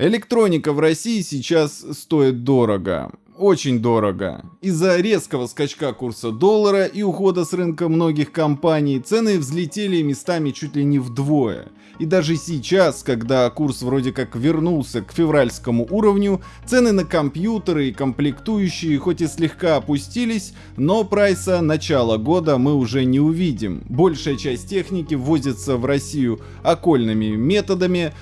Электроника в России сейчас стоит дорого. Очень дорого. Из-за резкого скачка курса доллара и ухода с рынка многих компаний цены взлетели местами чуть ли не вдвое. И даже сейчас, когда курс вроде как вернулся к февральскому уровню, цены на компьютеры и комплектующие хоть и слегка опустились, но прайса начала года мы уже не увидим. Большая часть техники ввозится в Россию окольными методами,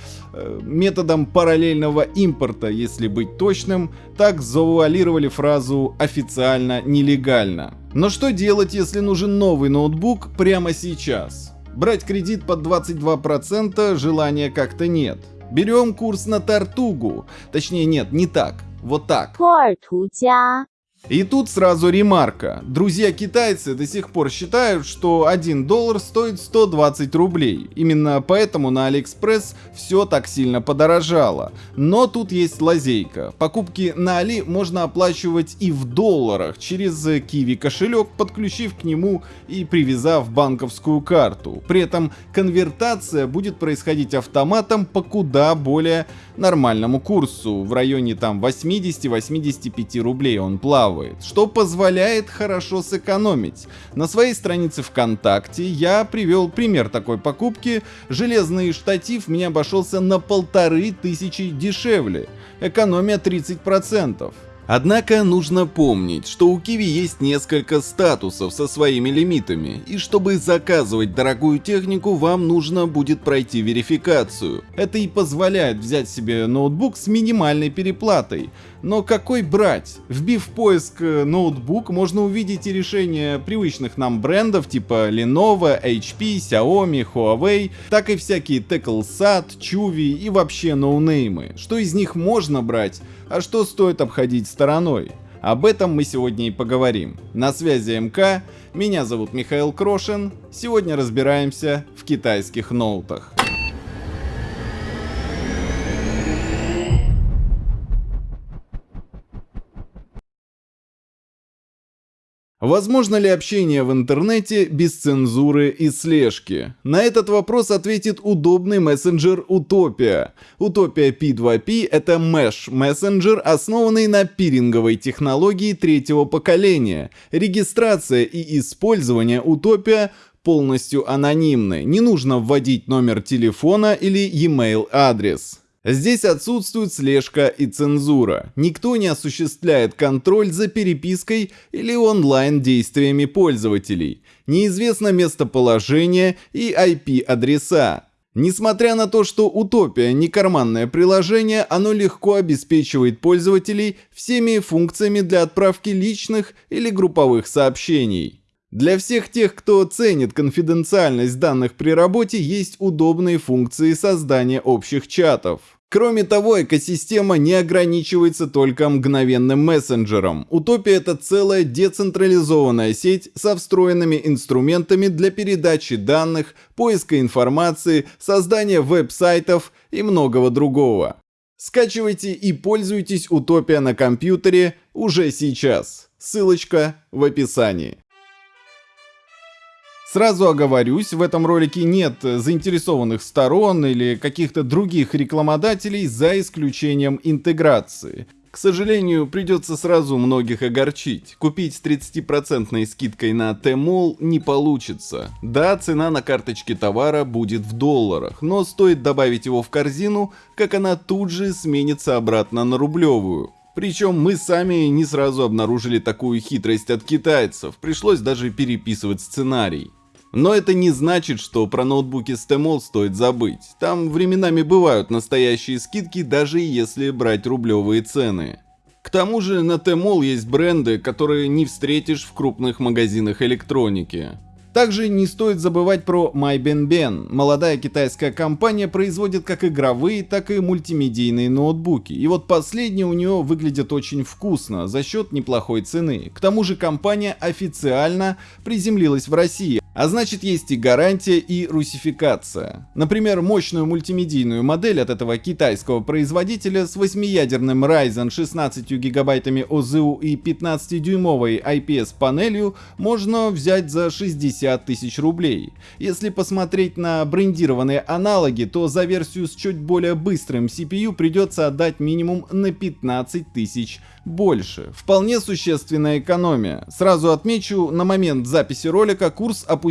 методом параллельного импорта, если быть точным, так завуалировали фразу «официально нелегально». Но что делать, если нужен новый ноутбук прямо сейчас? Брать кредит под 22% желания как-то нет. Берем курс на Тортугу. Точнее нет, не так. Вот так. И тут сразу ремарка. Друзья-китайцы до сих пор считают, что 1 доллар стоит 120 рублей. Именно поэтому на Алиэкспресс все так сильно подорожало. Но тут есть лазейка. Покупки на Али можно оплачивать и в долларах через QIWI кошелек, подключив к нему и привязав банковскую карту. При этом конвертация будет происходить автоматом по куда более нормальному курсу. В районе там 80-85 рублей он плавает что позволяет хорошо сэкономить. На своей странице ВКонтакте я привел пример такой покупки. Железный штатив мне обошелся на полторы тысячи дешевле. Экономия 30%. Однако нужно помнить, что у Kiwi есть несколько статусов со своими лимитами, и чтобы заказывать дорогую технику, вам нужно будет пройти верификацию. Это и позволяет взять себе ноутбук с минимальной переплатой. Но какой брать? Вбив в поиск э, ноутбук, можно увидеть и решения привычных нам брендов типа Lenovo, HP, Xiaomi, Huawei, так и всякие TeckleSat, Chuvi и вообще ноунеймы. Что из них можно брать, а что стоит обходить стороной? Об этом мы сегодня и поговорим. На связи МК, меня зовут Михаил Крошин, сегодня разбираемся в китайских ноутах. Возможно ли общение в интернете без цензуры и слежки? На этот вопрос ответит удобный мессенджер Утопия. Утопия P2P — это Mesh мессенджер, основанный на пиринговой технологии третьего поколения. Регистрация и использование Утопия полностью анонимны. Не нужно вводить номер телефона или e-mail адрес. Здесь отсутствует слежка и цензура. Никто не осуществляет контроль за перепиской или онлайн действиями пользователей. Неизвестно местоположение и IP-адреса. Несмотря на то, что Утопия не карманное приложение, оно легко обеспечивает пользователей всеми функциями для отправки личных или групповых сообщений. Для всех тех, кто ценит конфиденциальность данных при работе, есть удобные функции создания общих чатов. Кроме того, экосистема не ограничивается только мгновенным мессенджером. Утопия — это целая децентрализованная сеть со встроенными инструментами для передачи данных, поиска информации, создания веб-сайтов и многого другого. Скачивайте и пользуйтесь Утопия на компьютере уже сейчас. Ссылочка в описании. Сразу оговорюсь, в этом ролике нет заинтересованных сторон или каких-то других рекламодателей за исключением интеграции. К сожалению, придется сразу многих огорчить. Купить с 30% скидкой на Tmall не получится. Да, цена на карточке товара будет в долларах, но стоит добавить его в корзину, как она тут же сменится обратно на рублевую. Причем мы сами не сразу обнаружили такую хитрость от китайцев, пришлось даже переписывать сценарий. Но это не значит, что про ноутбуки Tmall стоит забыть. Там временами бывают настоящие скидки, даже если брать рублевые цены. К тому же на Tmall есть бренды, которые не встретишь в крупных магазинах электроники. Также не стоит забывать про MyBenBen. Молодая китайская компания производит как игровые, так и мультимедийные ноутбуки. И вот последние у нее выглядят очень вкусно за счет неплохой цены. К тому же компания официально приземлилась в России. А значит есть и гарантия, и русификация. Например, мощную мультимедийную модель от этого китайского производителя с 8-ядерным Ryzen 16 гигабайтами ОЗУ и 15-дюймовой IPS-панелью можно взять за 60 тысяч рублей. Если посмотреть на брендированные аналоги, то за версию с чуть более быстрым CPU придется отдать минимум на 15 тысяч больше. Вполне существенная экономия. Сразу отмечу, на момент записи ролика курс опустился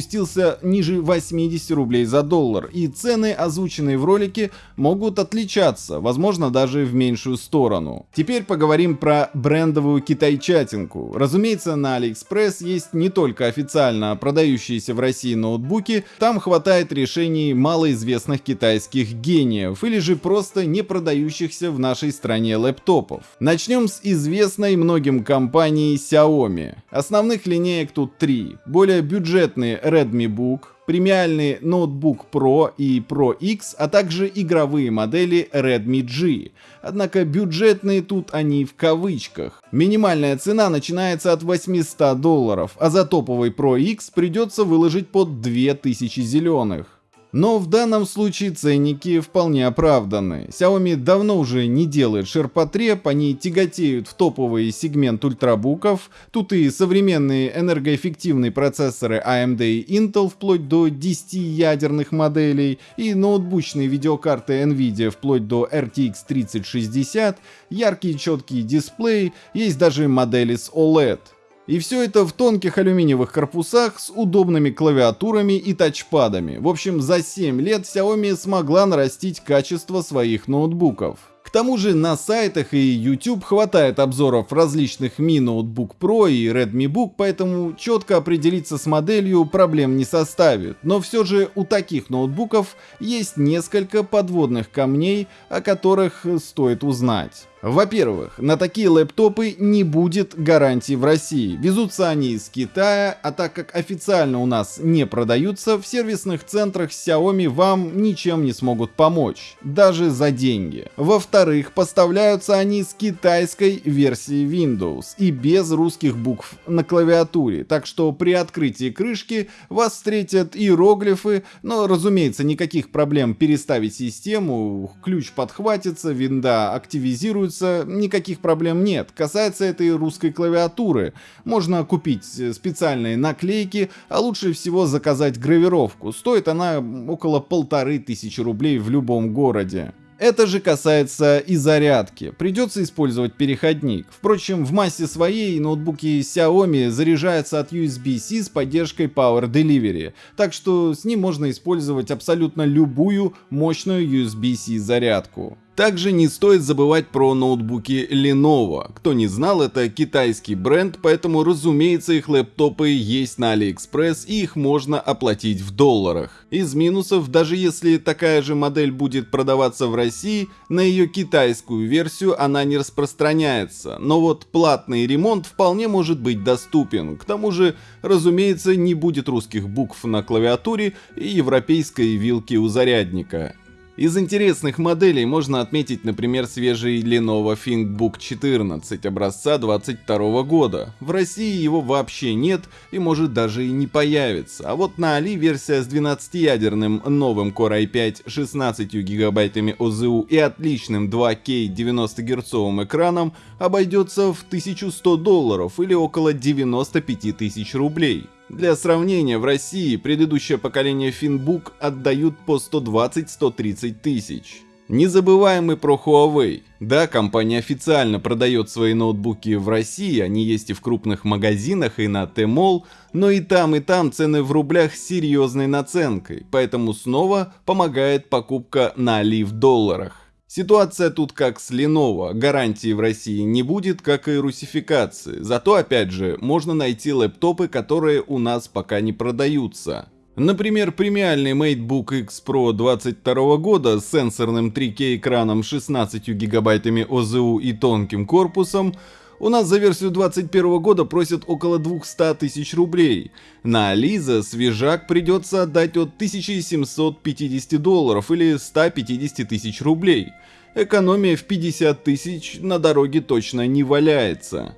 ниже 80 рублей за доллар, и цены, озвученные в ролике, могут отличаться, возможно даже в меньшую сторону. Теперь поговорим про брендовую китайчатинку. Разумеется, на AliExpress есть не только официально продающиеся в России ноутбуки, там хватает решений малоизвестных китайских гениев, или же просто не продающихся в нашей стране лэптопов. Начнем с из известной многим компанией Xiaomi. Основных линеек тут три. Более бюджетный Redmi Book, премиальный ноутбук Pro и Pro X, а также игровые модели Redmi G. Однако бюджетные тут они в кавычках. Минимальная цена начинается от 800 долларов, а за топовый Pro X придется выложить под 2000 зеленых. Но в данном случае ценники вполне оправданы. Xiaomi давно уже не делает ширпотреб, они тяготеют в топовый сегмент ультрабуков. Тут и современные энергоэффективные процессоры AMD и Intel вплоть до 10 ядерных моделей, и ноутбучные видеокарты Nvidia вплоть до RTX 3060, яркий четкий дисплей, есть даже модели с OLED. И все это в тонких алюминиевых корпусах с удобными клавиатурами и тачпадами. В общем, за 7 лет Xiaomi смогла нарастить качество своих ноутбуков. К тому же на сайтах и YouTube хватает обзоров различных Mi Notebook Pro и Redmi Book, поэтому четко определиться с моделью проблем не составит. Но все же у таких ноутбуков есть несколько подводных камней, о которых стоит узнать. Во-первых, на такие лэптопы не будет гарантии в России. Везутся они из Китая, а так как официально у нас не продаются, в сервисных центрах Xiaomi вам ничем не смогут помочь, даже за деньги. Во-вторых, поставляются они с китайской версии Windows и без русских букв на клавиатуре, так что при открытии крышки вас встретят иероглифы, но разумеется никаких проблем переставить систему, ключ подхватится, винда активизируется, кажется, никаких проблем нет. Касается этой русской клавиатуры. Можно купить э, специальные наклейки, а лучше всего заказать гравировку. Стоит она около полторы тысячи рублей в любом городе. Это же касается и зарядки. Придется использовать переходник. Впрочем, в массе своей ноутбуки Xiaomi заряжаются от USB-C с поддержкой Power Delivery, так что с ним можно использовать абсолютно любую мощную USB-C зарядку. Также не стоит забывать про ноутбуки Lenovo. Кто не знал, это китайский бренд, поэтому разумеется их лэптопы есть на AliExpress и их можно оплатить в долларах. Из минусов, даже если такая же модель будет продаваться в России, на ее китайскую версию она не распространяется, но вот платный ремонт вполне может быть доступен. К тому же, разумеется, не будет русских букв на клавиатуре и европейской вилки у зарядника. Из интересных моделей можно отметить, например, свежий Lenovo ThinkBook 14 образца 22 года. В России его вообще нет и может даже и не появиться. А вот на Али версия с 12-ядерным новым Core i5 16 гигабайтами ОЗУ и отличным 2К 90 герцовым экраном обойдется в 1100 долларов или около 95 тысяч рублей. Для сравнения, в России предыдущее поколение Finbook отдают по 120-130 тысяч. Не забываем и про Huawei. Да, компания официально продает свои ноутбуки в России, они есть и в крупных магазинах, и на Tmall, но и там, и там цены в рублях с серьезной наценкой, поэтому снова помогает покупка на Али в долларах. Ситуация тут как с Lenovo, гарантии в России не будет, как и русификации. Зато, опять же, можно найти лэптопы, которые у нас пока не продаются. Например, премиальный MateBook X Pro 22 года с сенсорным 3К экраном 16 гигабайтами ОЗУ и тонким корпусом у нас за версию 2021 года просят около 200 тысяч рублей. На Ализа свежак придется отдать от 1750 долларов или 150 тысяч рублей. Экономия в 50 тысяч на дороге точно не валяется.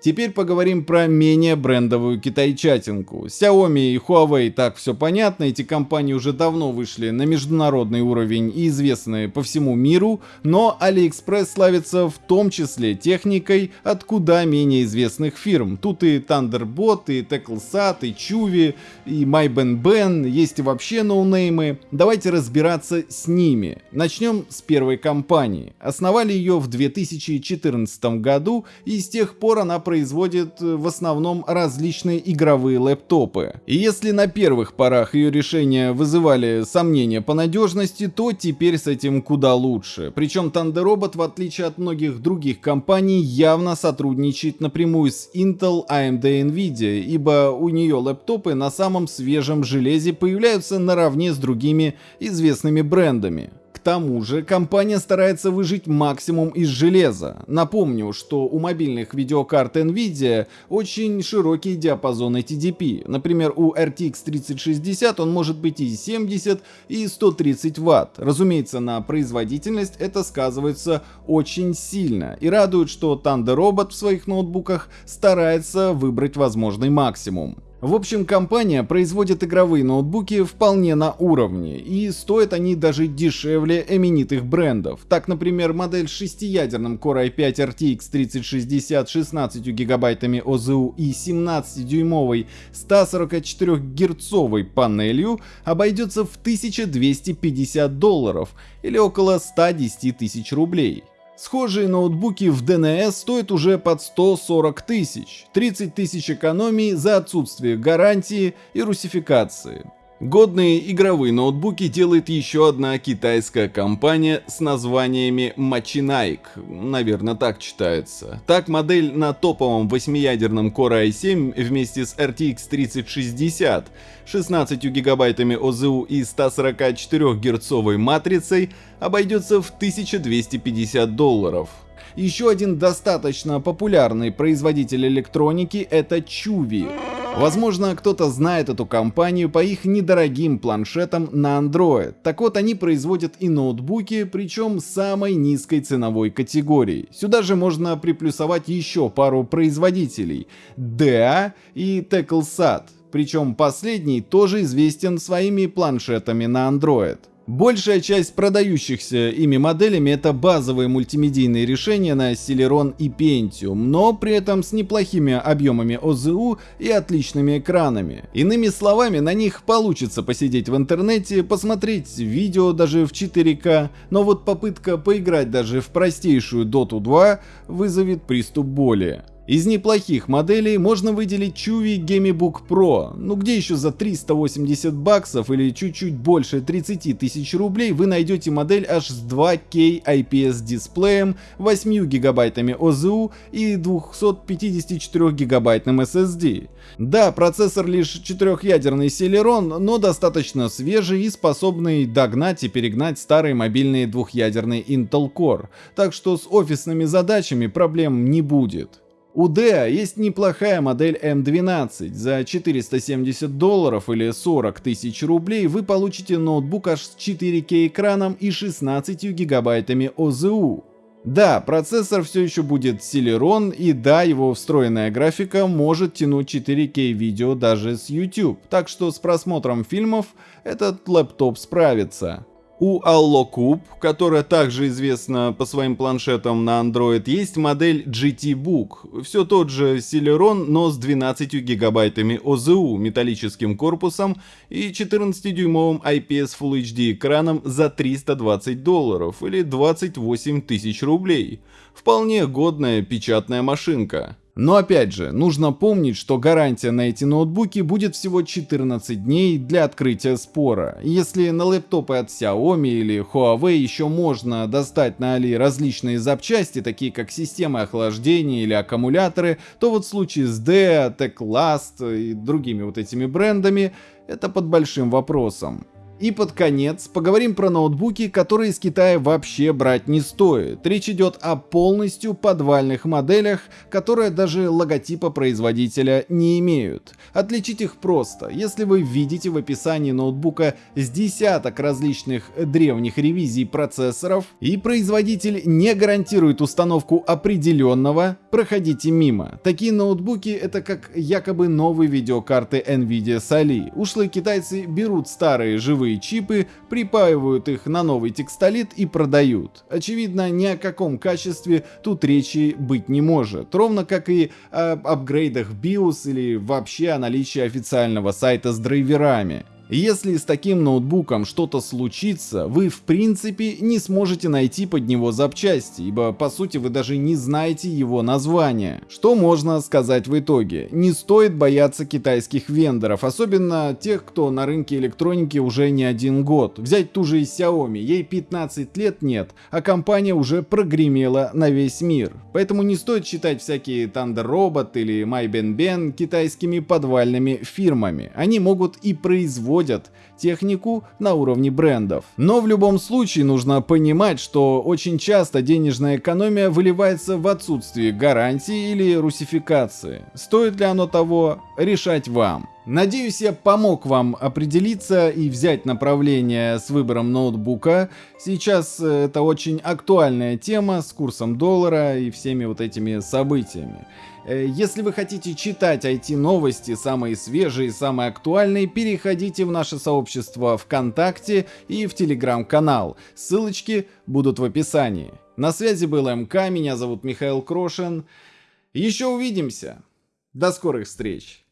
Теперь поговорим про менее брендовую китайчатинку. Xiaomi и Huawei так все понятно, эти компании уже давно вышли на международный уровень и известны по всему миру, но AliExpress славится в том числе техникой от куда менее известных фирм. Тут и Thunderbot, и TackleSat, и Chuvi, и MyBenBen, есть и вообще ноунеймы. Давайте разбираться с ними. Начнем с первой компании. Основали ее в 2014 году и с тех пор она производит э, в основном различные игровые лэптопы. И если на первых порах ее решения вызывали сомнения по надежности, то теперь с этим куда лучше. Причем Thunder Robot, в отличие от многих других компаний, явно сотрудничает напрямую с Intel, AMD и Nvidia, ибо у нее лэптопы на самом свежем железе появляются наравне с другими известными брендами. Тому же компания старается выжить максимум из железа. Напомню, что у мобильных видеокарт Nvidia очень широкий диапазон TDP. Например, у RTX 3060 он может быть и 70, и 130 Вт. Разумеется, на производительность это сказывается очень сильно. И радует, что Thunder Robot в своих ноутбуках старается выбрать возможный максимум. В общем, компания производит игровые ноутбуки вполне на уровне, и стоят они даже дешевле именитых брендов. Так, например, модель с шестиядерным Core i5 RTX 3060 16 гигабайтами ОЗУ и 17-дюймовой 144-герцовой панелью обойдется в 1250 долларов или около 110 тысяч рублей. Схожие ноутбуки в DNS стоят уже под 140 тысяч, 30 тысяч экономии за отсутствие гарантии и русификации. Годные игровые ноутбуки делает еще одна китайская компания с названиями Machinaik, наверное так читается. Так модель на топовом 8-ядерном Core i7 вместе с RTX 3060, 16 гигабайтами ОЗУ и 144 герцовой матрицей обойдется в 1250 долларов. Еще один достаточно популярный производитель электроники это Chuvi. Возможно, кто-то знает эту компанию по их недорогим планшетам на Android. Так вот, они производят и ноутбуки, причем самой низкой ценовой категории. Сюда же можно приплюсовать еще пару производителей – DA и TackleSat. Причем последний тоже известен своими планшетами на Android. Большая часть продающихся ими моделями это базовые мультимедийные решения на Celeron и Pentium, но при этом с неплохими объемами ОЗУ и отличными экранами. Иными словами, на них получится посидеть в интернете, посмотреть видео даже в 4К, но вот попытка поиграть даже в простейшую Dota 2 вызовет приступ боли. Из неплохих моделей можно выделить Chuvi GamiBook Pro, ну где еще за 380 баксов или чуть-чуть больше 30 тысяч рублей вы найдете модель аж с 2K IPS дисплеем, 8 гигабайтами ОЗУ и 254 гигабайтным SSD. Да, процессор лишь четырехъядерный Celeron, но достаточно свежий и способный догнать и перегнать старые мобильные двухъядерные Intel Core, так что с офисными задачами проблем не будет. У DEA есть неплохая модель M12. За 470 долларов или 40 тысяч рублей вы получите ноутбук аж с 4К экраном и 16 гигабайтами ОЗУ. Да, процессор все еще будет Celeron, и да, его встроенная графика может тянуть 4К видео даже с YouTube, так что с просмотром фильмов этот лэптоп справится. У Allocube, которая также известна по своим планшетам на Android, есть модель GT Book. Все тот же Celeron, но с 12 гигабайтами ОЗУ, металлическим корпусом и 14-дюймовым IPS Full HD экраном за 320 долларов или 28 тысяч рублей. Вполне годная печатная машинка. Но опять же, нужно помнить, что гарантия на эти ноутбуки будет всего 14 дней для открытия спора. Если на лэптопы от Xiaomi или Huawei еще можно достать на Али различные запчасти, такие как системы охлаждения или аккумуляторы, то вот в случае с Dea, Techlast и другими вот этими брендами это под большим вопросом. И под конец поговорим про ноутбуки, которые из Китая вообще брать не стоит. Речь идет о полностью подвальных моделях, которые даже логотипа производителя не имеют. Отличить их просто. Если вы видите в описании ноутбука с десяток различных древних ревизий процессоров и производитель не гарантирует установку определенного, проходите мимо. Такие ноутбуки это как якобы новые видеокарты Nvidia Sali. Ушлые китайцы берут старые живые новые чипы, припаивают их на новый текстолит и продают. Очевидно, ни о каком качестве тут речи быть не может, ровно как и об апгрейдах BIOS или вообще о наличии официального сайта с драйверами. Если с таким ноутбуком что-то случится, вы в принципе не сможете найти под него запчасти, ибо по сути вы даже не знаете его название. Что можно сказать в итоге? Не стоит бояться китайских вендоров, особенно тех, кто на рынке электроники уже не один год. Взять ту же Xiaomi, ей 15 лет нет, а компания уже прогремела на весь мир. Поэтому не стоит считать всякие Thunder Robot или MyBenBen китайскими подвальными фирмами. Они могут и производить производят технику на уровне брендов. Но в любом случае нужно понимать, что очень часто денежная экономия выливается в отсутствие гарантии или русификации. Стоит ли оно того, решать вам. Надеюсь, я помог вам определиться и взять направление с выбором ноутбука. Сейчас э, это очень актуальная тема с курсом доллара и всеми вот этими событиями. Э, если вы хотите читать IT-новости, самые свежие, самые актуальные, переходите в наше сообщество ВКонтакте и в Телеграм-канал. Ссылочки будут в описании. На связи был МК, меня зовут Михаил Крошин. Еще увидимся. До скорых встреч!